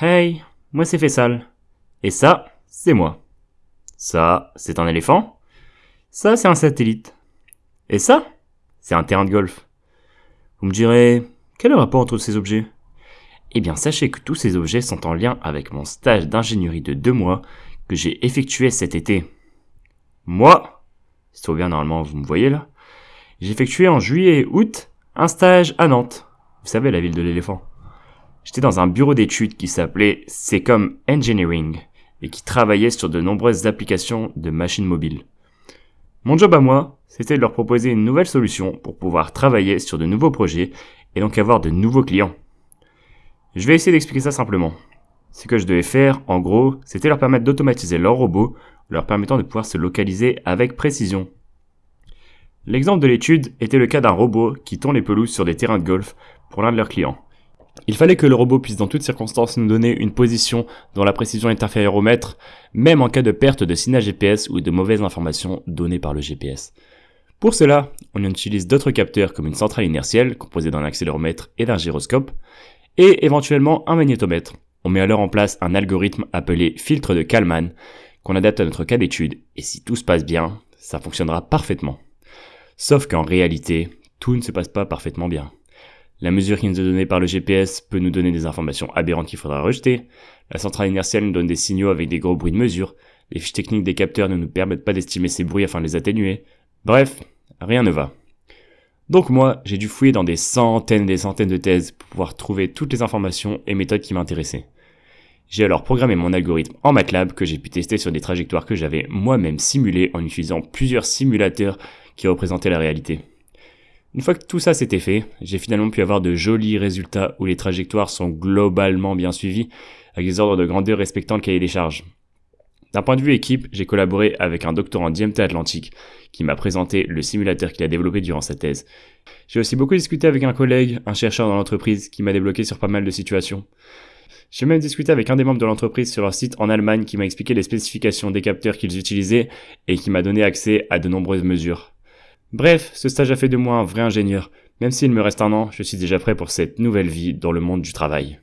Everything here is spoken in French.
Hey, moi c'est Fessal. Et ça, c'est moi. Ça, c'est un éléphant. Ça, c'est un satellite. Et ça, c'est un terrain de golf. Vous me direz, quel est le rapport entre ces objets? Eh bien, sachez que tous ces objets sont en lien avec mon stage d'ingénierie de deux mois que j'ai effectué cet été. Moi, c'est trop bien normalement, vous me voyez là J'ai effectué en juillet et août un stage à Nantes. Vous savez, la ville de l'éléphant. J'étais dans un bureau d'études qui s'appelait Secom Engineering et qui travaillait sur de nombreuses applications de machines mobiles. Mon job à moi, c'était de leur proposer une nouvelle solution pour pouvoir travailler sur de nouveaux projets et donc avoir de nouveaux clients. Je vais essayer d'expliquer ça simplement. Ce que je devais faire, en gros, c'était leur permettre d'automatiser leurs robots, leur permettant de pouvoir se localiser avec précision. L'exemple de l'étude était le cas d'un robot qui tourne les pelouses sur des terrains de golf pour l'un de leurs clients. Il fallait que le robot puisse dans toutes circonstances nous donner une position dont la précision est inférieure au mètre, même en cas de perte de signal GPS ou de mauvaises informations données par le GPS. Pour cela, on utilise d'autres capteurs comme une centrale inertielle composée d'un accéléromètre et d'un gyroscope, et éventuellement un magnétomètre. On met alors en place un algorithme appelé filtre de Kalman qu'on adapte à notre cas d'étude, et si tout se passe bien, ça fonctionnera parfaitement. Sauf qu'en réalité, tout ne se passe pas parfaitement bien. La mesure qui nous est donnée par le GPS peut nous donner des informations aberrantes qu'il faudra rejeter. La centrale inertielle nous donne des signaux avec des gros bruits de mesure. Les fiches techniques des capteurs ne nous permettent pas d'estimer ces bruits afin de les atténuer. Bref, rien ne va. Donc moi, j'ai dû fouiller dans des centaines et des centaines de thèses pour pouvoir trouver toutes les informations et méthodes qui m'intéressaient. J'ai alors programmé mon algorithme en MATLAB que j'ai pu tester sur des trajectoires que j'avais moi-même simulées en utilisant plusieurs simulateurs qui représentaient la réalité. Une fois que tout ça s'était fait, j'ai finalement pu avoir de jolis résultats où les trajectoires sont globalement bien suivies, avec des ordres de grandeur respectant le cahier des charges. D'un point de vue équipe, j'ai collaboré avec un doctorant d'IMT Atlantique qui m'a présenté le simulateur qu'il a développé durant sa thèse. J'ai aussi beaucoup discuté avec un collègue, un chercheur dans l'entreprise, qui m'a débloqué sur pas mal de situations. J'ai même discuté avec un des membres de l'entreprise sur leur site en Allemagne qui m'a expliqué les spécifications des capteurs qu'ils utilisaient et qui m'a donné accès à de nombreuses mesures. Bref, ce stage a fait de moi un vrai ingénieur. Même s'il me reste un an, je suis déjà prêt pour cette nouvelle vie dans le monde du travail.